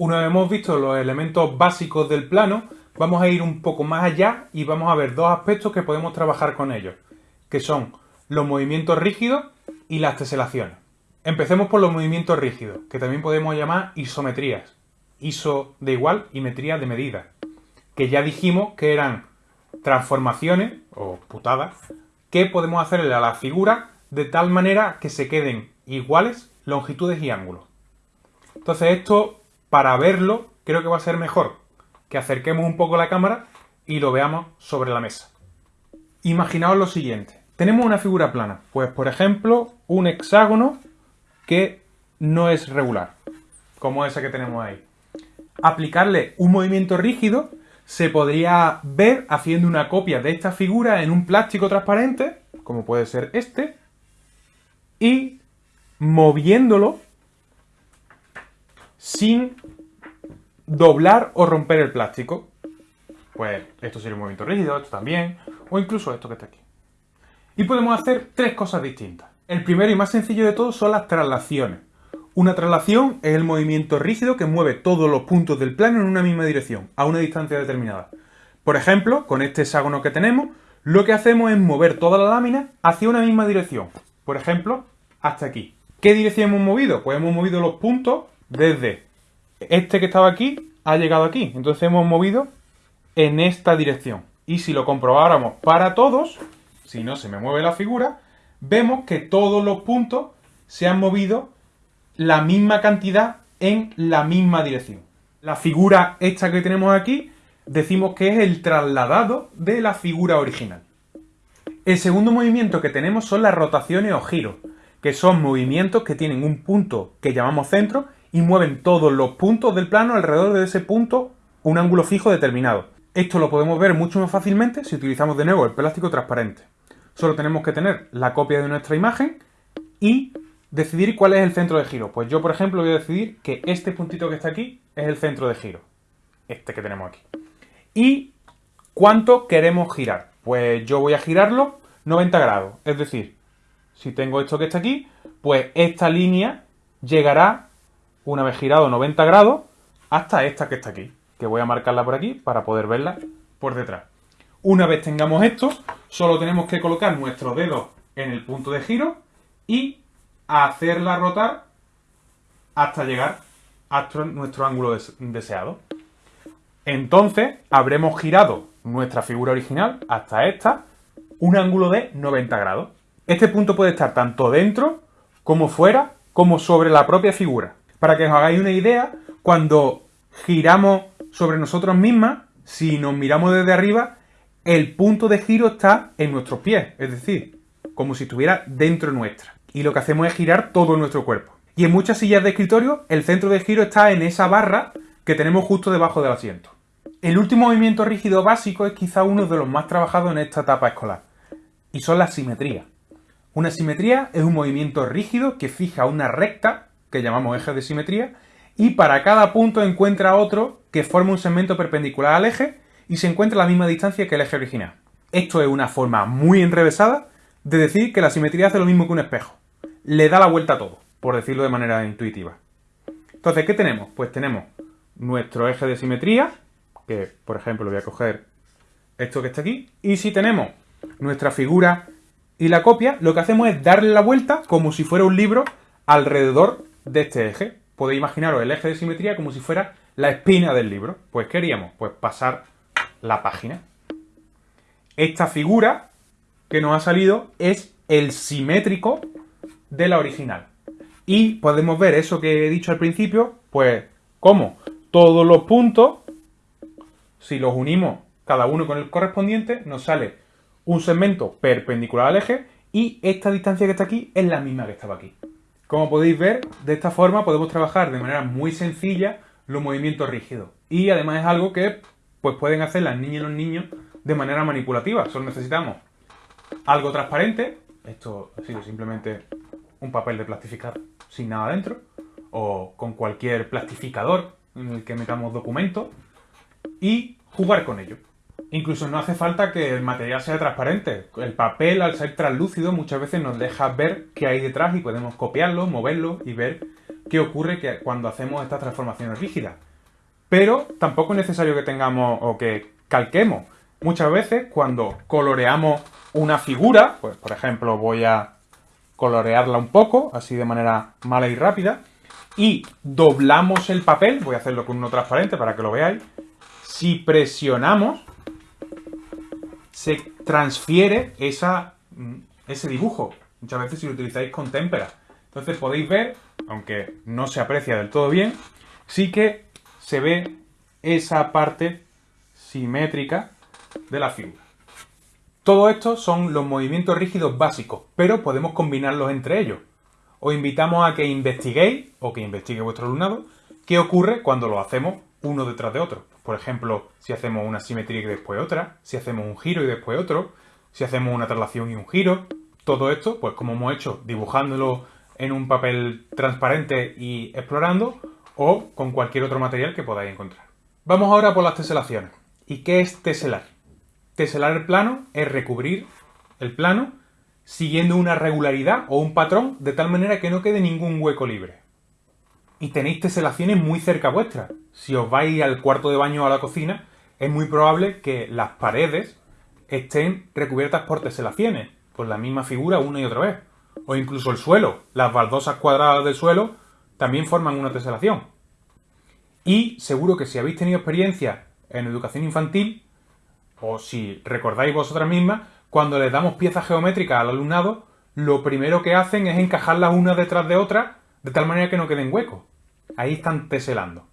Una vez hemos visto los elementos básicos del plano, vamos a ir un poco más allá y vamos a ver dos aspectos que podemos trabajar con ellos, que son los movimientos rígidos y las teselaciones. Empecemos por los movimientos rígidos, que también podemos llamar isometrías. Iso de igual y metría de medida. Que ya dijimos que eran transformaciones, o putadas, que podemos hacerle a la figura de tal manera que se queden iguales longitudes y ángulos. Entonces esto, para verlo, creo que va a ser mejor que acerquemos un poco la cámara y lo veamos sobre la mesa. Imaginaos lo siguiente. Tenemos una figura plana. Pues, por ejemplo, un hexágono que no es regular, como ese que tenemos ahí. Aplicarle un movimiento rígido se podría ver haciendo una copia de esta figura en un plástico transparente, como puede ser este, y moviéndolo sin doblar o romper el plástico. Pues esto sería un movimiento rígido, esto también, o incluso esto que está aquí. Y podemos hacer tres cosas distintas. El primero y más sencillo de todos son las traslaciones. Una traslación es el movimiento rígido que mueve todos los puntos del plano en una misma dirección, a una distancia determinada. Por ejemplo, con este hexágono que tenemos, lo que hacemos es mover toda la lámina hacia una misma dirección. Por ejemplo, hasta aquí. ¿Qué dirección hemos movido? Pues hemos movido los puntos desde este que estaba aquí ha llegado aquí. Entonces hemos movido en esta dirección. Y si lo comprobáramos para todos, si no se me mueve la figura, vemos que todos los puntos se han movido la misma cantidad en la misma dirección. La figura esta que tenemos aquí decimos que es el trasladado de la figura original. El segundo movimiento que tenemos son las rotaciones o giros, que son movimientos que tienen un punto que llamamos centro y mueven todos los puntos del plano alrededor de ese punto un ángulo fijo determinado. Esto lo podemos ver mucho más fácilmente si utilizamos de nuevo el plástico transparente. Solo tenemos que tener la copia de nuestra imagen y decidir cuál es el centro de giro. Pues yo, por ejemplo, voy a decidir que este puntito que está aquí es el centro de giro. Este que tenemos aquí. ¿Y cuánto queremos girar? Pues yo voy a girarlo 90 grados. Es decir, si tengo esto que está aquí, pues esta línea llegará, una vez girado 90 grados, hasta esta que está aquí. Que voy a marcarla por aquí para poder verla por detrás. Una vez tengamos esto, solo tenemos que colocar nuestro dedo en el punto de giro y hacerla rotar hasta llegar a nuestro ángulo deseado. Entonces habremos girado nuestra figura original hasta esta, un ángulo de 90 grados. Este punto puede estar tanto dentro como fuera, como sobre la propia figura. Para que os hagáis una idea, cuando giramos sobre nosotros mismas, si nos miramos desde arriba, el punto de giro está en nuestros pies, es decir, como si estuviera dentro nuestra. Y lo que hacemos es girar todo nuestro cuerpo. Y en muchas sillas de escritorio, el centro de giro está en esa barra que tenemos justo debajo del asiento. El último movimiento rígido básico es quizá uno de los más trabajados en esta etapa escolar, y son las simetrías. Una simetría es un movimiento rígido que fija una recta, que llamamos eje de simetría, y para cada punto encuentra otro que forma un segmento perpendicular al eje y se encuentra a la misma distancia que el eje original. Esto es una forma muy enrevesada de decir que la simetría hace lo mismo que un espejo. Le da la vuelta a todo, por decirlo de manera intuitiva. Entonces, ¿qué tenemos? Pues tenemos nuestro eje de simetría, que por ejemplo voy a coger esto que está aquí, y si tenemos nuestra figura y la copia, lo que hacemos es darle la vuelta como si fuera un libro alrededor de este eje. Podéis imaginaros el eje de simetría como si fuera la espina del libro. Pues ¿qué haríamos? Pues pasar la página. Esta figura que nos ha salido es el simétrico de la original. Y podemos ver eso que he dicho al principio, pues como todos los puntos, si los unimos cada uno con el correspondiente, nos sale un segmento perpendicular al eje y esta distancia que está aquí es la misma que estaba aquí. Como podéis ver, de esta forma podemos trabajar de manera muy sencilla los movimientos rígidos. Y además es algo que pues pueden hacer las niñas y los niños de manera manipulativa. Solo necesitamos algo transparente, esto ha sido simplemente un papel de plastificar sin nada dentro, o con cualquier plastificador en el que metamos documentos, y jugar con ello. Incluso no hace falta que el material sea transparente. El papel, al ser translúcido, muchas veces nos deja ver qué hay detrás y podemos copiarlo, moverlo y ver qué ocurre cuando hacemos estas transformaciones rígidas. pero tampoco es necesario que tengamos o que calquemos. Muchas veces cuando coloreamos una figura, pues por ejemplo voy a colorearla un poco, así de manera mala y rápida, y doblamos el papel, voy a hacerlo con uno transparente para que lo veáis, si presionamos, se transfiere esa, mm, ese dibujo. Muchas veces si lo utilizáis con témpera. Entonces podéis ver, aunque no se aprecia del todo bien, sí que se ve esa parte simétrica de la figura. Todo esto son los movimientos rígidos básicos, pero podemos combinarlos entre ellos. Os invitamos a que investiguéis, o que investigue vuestro alumnado, qué ocurre cuando lo hacemos uno detrás de otro. Por ejemplo, si hacemos una simetría y después otra, si hacemos un giro y después otro, si hacemos una traslación y un giro. Todo esto, pues como hemos hecho, dibujándolo en un papel transparente y explorando, o con cualquier otro material que podáis encontrar. Vamos ahora por las teselaciones. ¿Y qué es teselar? Teselar el plano es recubrir el plano siguiendo una regularidad o un patrón de tal manera que no quede ningún hueco libre. Y tenéis teselaciones muy cerca vuestra. Si os vais al cuarto de baño o a la cocina, es muy probable que las paredes estén recubiertas por teselaciones, con la misma figura una y otra vez. O incluso el suelo, las baldosas cuadradas del suelo también forman una teselación. Y seguro que si habéis tenido experiencia en educación infantil, o si recordáis vosotras mismas, cuando les damos piezas geométricas al alumnado, lo primero que hacen es encajarlas una detrás de otra de tal manera que no queden huecos. Ahí están teselando.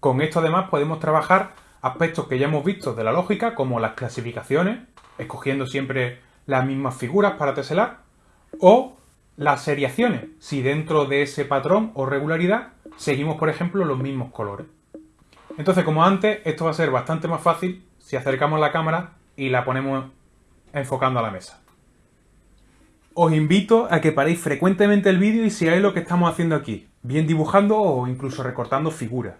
Con esto además podemos trabajar aspectos que ya hemos visto de la lógica, como las clasificaciones, escogiendo siempre las mismas figuras para teselar, o las seriaciones, si dentro de ese patrón o regularidad seguimos, por ejemplo, los mismos colores. Entonces, como antes, esto va a ser bastante más fácil si acercamos la cámara y la ponemos enfocando a la mesa. Os invito a que paréis frecuentemente el vídeo y sigáis lo que estamos haciendo aquí, bien dibujando o incluso recortando figuras.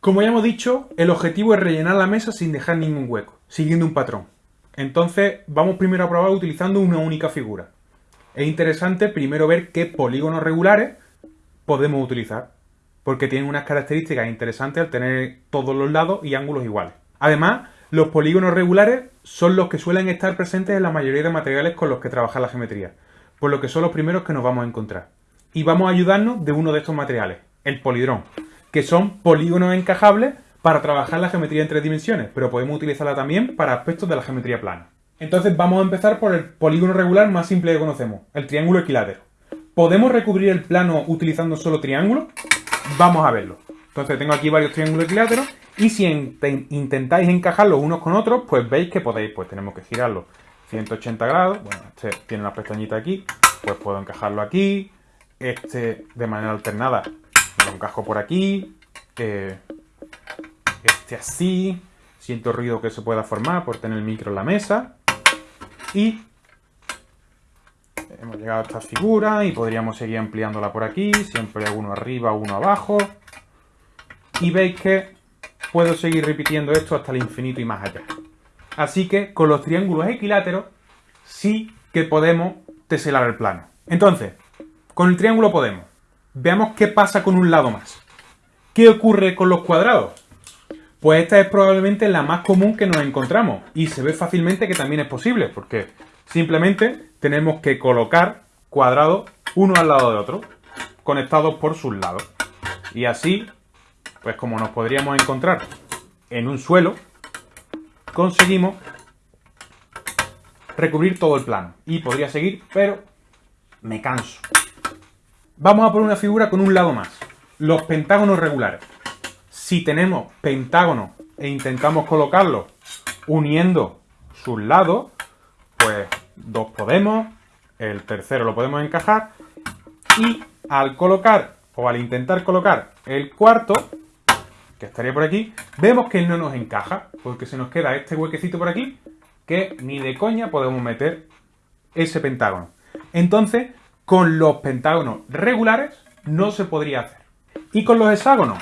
Como ya hemos dicho, el objetivo es rellenar la mesa sin dejar ningún hueco, siguiendo un patrón. Entonces, vamos primero a probar utilizando una única figura. Es interesante primero ver qué polígonos regulares podemos utilizar, porque tienen unas características interesantes al tener todos los lados y ángulos iguales. Además, los polígonos regulares son los que suelen estar presentes en la mayoría de materiales con los que trabaja la geometría, por lo que son los primeros que nos vamos a encontrar. Y vamos a ayudarnos de uno de estos materiales, el polidrón, que son polígonos encajables para trabajar la geometría en tres dimensiones, pero podemos utilizarla también para aspectos de la geometría plana. Entonces vamos a empezar por el polígono regular más simple que conocemos, el triángulo equilátero. ¿Podemos recubrir el plano utilizando solo triángulos? Vamos a verlo. Entonces tengo aquí varios triángulos equiláteros y si intentáis encajarlos unos con otros, pues veis que podéis, pues tenemos que girarlo 180 grados. Bueno, este tiene una pestañita aquí, pues puedo encajarlo aquí. Este de manera alternada lo encajo por aquí. Eh, este así. Siento ruido que se pueda formar por tener el micro en la mesa. Y hemos llegado a esta figura y podríamos seguir ampliándola por aquí. Siempre uno arriba, uno abajo. Y veis que puedo seguir repitiendo esto hasta el infinito y más allá. Así que con los triángulos equiláteros sí que podemos teselar el plano. Entonces, con el triángulo podemos. Veamos qué pasa con un lado más. ¿Qué ocurre con los cuadrados? Pues esta es probablemente la más común que nos encontramos y se ve fácilmente que también es posible porque simplemente tenemos que colocar cuadrados uno al lado de otro, conectados por sus lados. Y así, pues como nos podríamos encontrar en un suelo, conseguimos recubrir todo el plano. Y podría seguir, pero me canso. Vamos a poner una figura con un lado más. Los pentágonos regulares si tenemos pentágono e intentamos colocarlo uniendo sus lados, pues dos podemos, el tercero lo podemos encajar y al colocar o al intentar colocar el cuarto, que estaría por aquí, vemos que no nos encaja, porque se nos queda este huequecito por aquí, que ni de coña podemos meter ese pentágono. Entonces, con los pentágonos regulares no se podría hacer. Y con los hexágonos,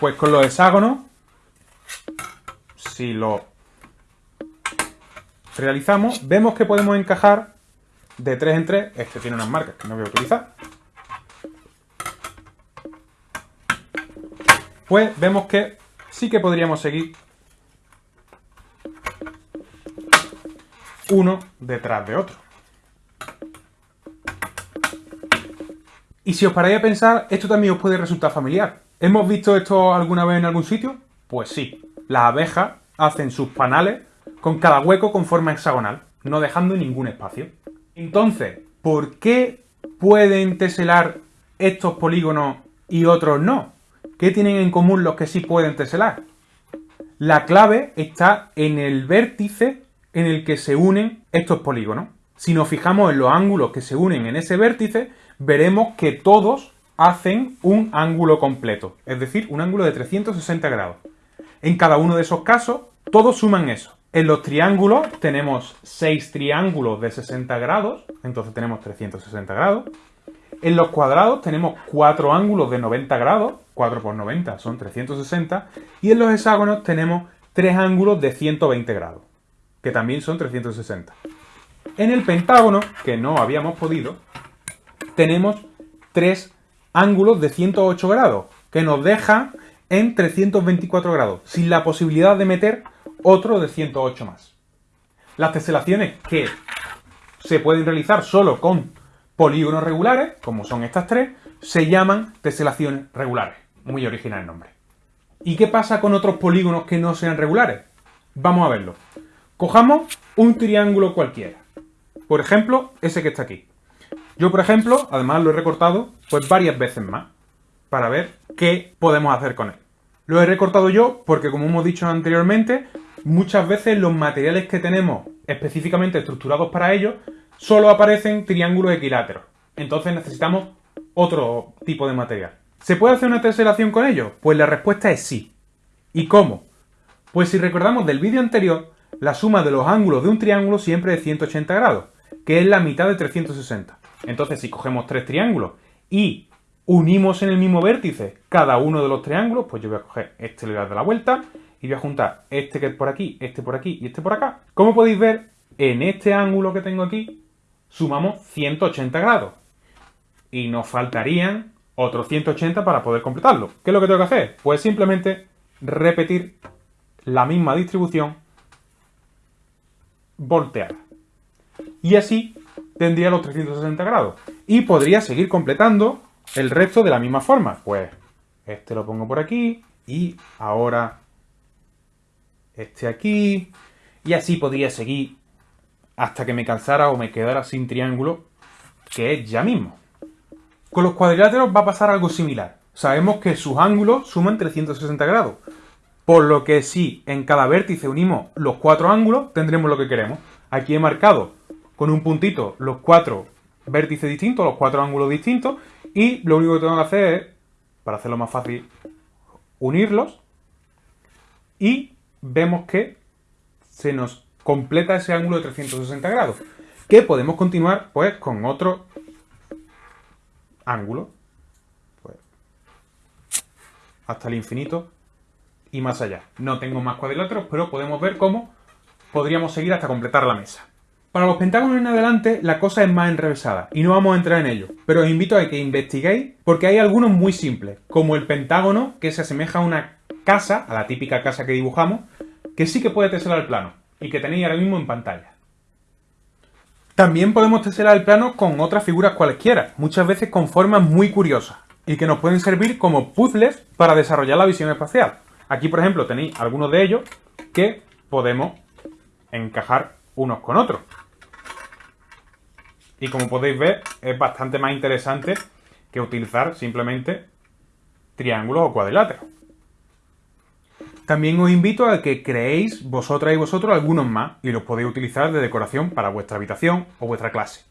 pues con los hexágonos, si lo realizamos, vemos que podemos encajar de 3 en 3. Este tiene unas marcas que no voy a utilizar. Pues vemos que sí que podríamos seguir uno detrás de otro. Y si os paráis a pensar, esto también os puede resultar familiar. ¿Hemos visto esto alguna vez en algún sitio? Pues sí. Las abejas hacen sus panales con cada hueco con forma hexagonal, no dejando ningún espacio. Entonces, ¿por qué pueden teselar estos polígonos y otros no? ¿Qué tienen en común los que sí pueden teselar? La clave está en el vértice en el que se unen estos polígonos. Si nos fijamos en los ángulos que se unen en ese vértice, veremos que todos hacen un ángulo completo, es decir, un ángulo de 360 grados. En cada uno de esos casos, todos suman eso. En los triángulos tenemos 6 triángulos de 60 grados, entonces tenemos 360 grados. En los cuadrados tenemos 4 ángulos de 90 grados, 4 por 90 son 360. Y en los hexágonos tenemos 3 ángulos de 120 grados, que también son 360. En el pentágono, que no habíamos podido, tenemos 3 ángulos de 108 grados, que nos deja en 324 grados, sin la posibilidad de meter otro de 108 más. Las teselaciones que se pueden realizar solo con polígonos regulares, como son estas tres, se llaman teselaciones regulares. Muy original el nombre. ¿Y qué pasa con otros polígonos que no sean regulares? Vamos a verlo. Cojamos un triángulo cualquiera. Por ejemplo, ese que está aquí. Yo, por ejemplo, además lo he recortado pues varias veces más para ver qué podemos hacer con él. Lo he recortado yo porque, como hemos dicho anteriormente, muchas veces los materiales que tenemos específicamente estructurados para ello solo aparecen triángulos equiláteros. Entonces necesitamos otro tipo de material. ¿Se puede hacer una teselación con ellos? Pues la respuesta es sí. ¿Y cómo? Pues si recordamos del vídeo anterior, la suma de los ángulos de un triángulo siempre es 180 grados, que es la mitad de 360. Entonces si cogemos tres triángulos y unimos en el mismo vértice cada uno de los triángulos, pues yo voy a coger este, le voy a dar la vuelta, y voy a juntar este que es por aquí, este por aquí y este por acá. Como podéis ver, en este ángulo que tengo aquí, sumamos 180 grados. Y nos faltarían otros 180 para poder completarlo. ¿Qué es lo que tengo que hacer? Pues simplemente repetir la misma distribución volteada. Y así tendría los 360 grados. Y podría seguir completando el resto de la misma forma. Pues este lo pongo por aquí y ahora este aquí, y así podría seguir hasta que me cansara o me quedara sin triángulo, que es ya mismo. Con los cuadriláteros va a pasar algo similar. Sabemos que sus ángulos suman 360 grados, por lo que si en cada vértice unimos los cuatro ángulos, tendremos lo que queremos. Aquí he marcado con un puntito los cuatro vértices distintos, los cuatro ángulos distintos, y lo único que tengo que hacer es, para hacerlo más fácil, unirlos y vemos que se nos completa ese ángulo de 360 grados. Que podemos continuar pues con otro ángulo. Pues, hasta el infinito y más allá. No tengo más cuadriláteros, pero podemos ver cómo podríamos seguir hasta completar la mesa. Para los pentágonos en adelante la cosa es más enrevesada y no vamos a entrar en ello, pero os invito a que investiguéis porque hay algunos muy simples, como el pentágono que se asemeja a una casa, a la típica casa que dibujamos, que sí que puede teselar el plano y que tenéis ahora mismo en pantalla. También podemos teselar el plano con otras figuras cualesquiera, muchas veces con formas muy curiosas y que nos pueden servir como puzzles para desarrollar la visión espacial. Aquí, por ejemplo, tenéis algunos de ellos que podemos encajar unos con otros. Y como podéis ver, es bastante más interesante que utilizar simplemente triángulos o cuadriláteros. También os invito a que creéis vosotras y vosotros algunos más y los podéis utilizar de decoración para vuestra habitación o vuestra clase.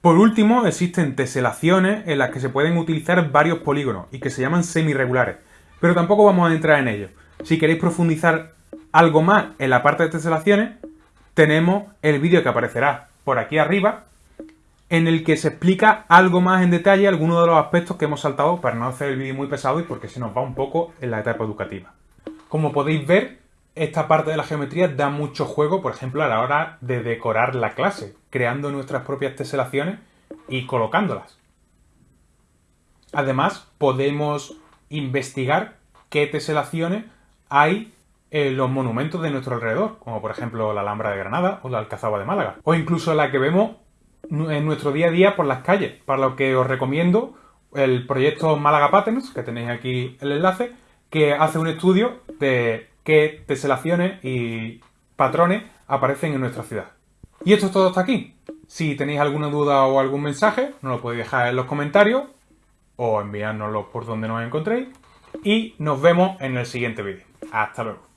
Por último, existen teselaciones en las que se pueden utilizar varios polígonos y que se llaman semi-regulares, pero tampoco vamos a entrar en ello. Si queréis profundizar algo más en la parte de teselaciones, tenemos el vídeo que aparecerá por aquí arriba, en el que se explica algo más en detalle algunos de los aspectos que hemos saltado para no hacer el vídeo muy pesado y porque se nos va un poco en la etapa educativa. Como podéis ver, esta parte de la geometría da mucho juego, por ejemplo, a la hora de decorar la clase, creando nuestras propias teselaciones y colocándolas. Además, podemos investigar qué teselaciones hay eh, los monumentos de nuestro alrededor, como por ejemplo la Alhambra de Granada o la Alcazaba de Málaga, o incluso la que vemos en nuestro día a día por las calles, para lo que os recomiendo el proyecto Málaga Patterns, que tenéis aquí el enlace, que hace un estudio de qué teselaciones y patrones aparecen en nuestra ciudad. Y esto es todo hasta aquí. Si tenéis alguna duda o algún mensaje, nos lo podéis dejar en los comentarios o enviárnoslo por donde nos encontréis. Y nos vemos en el siguiente vídeo. Hasta luego.